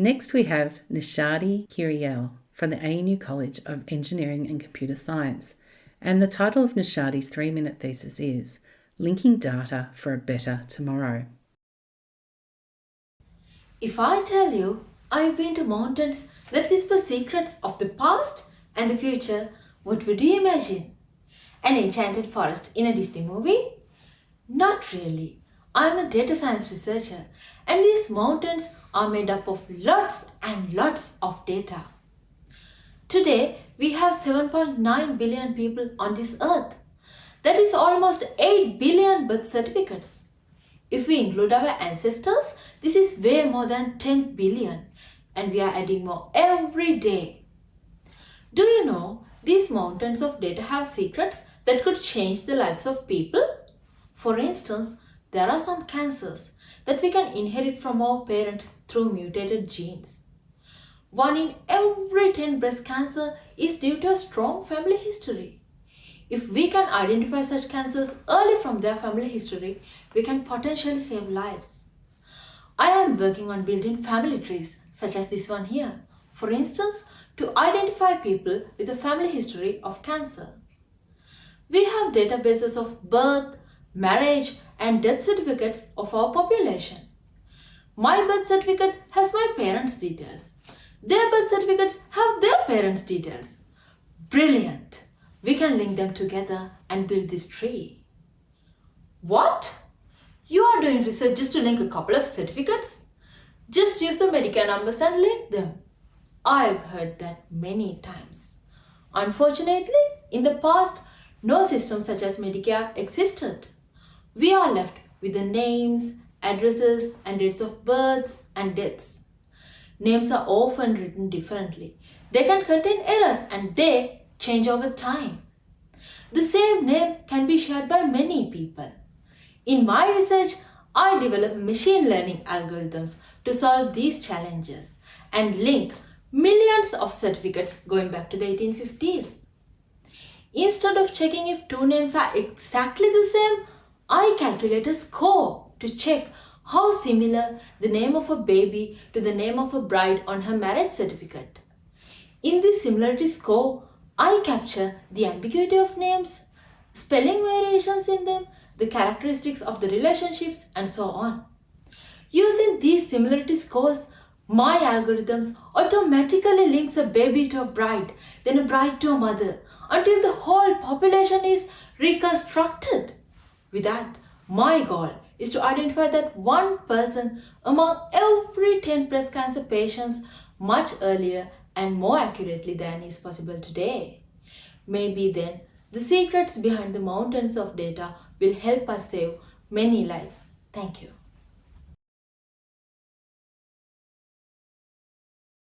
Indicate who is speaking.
Speaker 1: Next, we have Nishadi Kirielle from the ANU College of Engineering and Computer Science. And the title of Nishadi's three minute thesis is Linking Data for a Better Tomorrow.
Speaker 2: If I tell you I've been to mountains that whisper secrets of the past and the future, what would you imagine? An enchanted forest in a Disney movie? Not really. I'm a data science researcher and these mountains are made up of lots and lots of data. Today, we have 7.9 billion people on this earth. That is almost 8 billion birth certificates. If we include our ancestors, this is way more than 10 billion and we are adding more every day. Do you know these mountains of data have secrets that could change the lives of people? For instance, there are some cancers that we can inherit from our parents through mutated genes. One in every 10 breast cancer is due to a strong family history. If we can identify such cancers early from their family history, we can potentially save lives. I am working on building family trees, such as this one here. For instance, to identify people with a family history of cancer. We have databases of birth, marriage and death certificates of our population. My birth certificate has my parents' details. Their birth certificates have their parents' details. Brilliant! we can link them together and build this tree. What? You are doing research just to link a couple of certificates? Just use the Medicare numbers and link them. I've heard that many times. Unfortunately, in the past, no system such as Medicare existed. We are left with the names, addresses and dates of births and deaths. Names are often written differently. They can contain errors and they change over time. The same name can be shared by many people. In my research, I develop machine learning algorithms to solve these challenges and link millions of certificates going back to the 1850s. Instead of checking if two names are exactly the same, I calculate a score to check how similar the name of a baby to the name of a bride on her marriage certificate. In this similarity score, I capture the ambiguity of names, spelling variations in them, the characteristics of the relationships and so on. Using these similarity scores, my algorithms automatically links a baby to a bride, then a bride to a mother, until the whole population is reconstructed. With that, my goal is to identify that one person among every 10 breast cancer patients much earlier and more accurately than is possible today. Maybe then the secrets behind the mountains of data will help us save many lives. Thank you.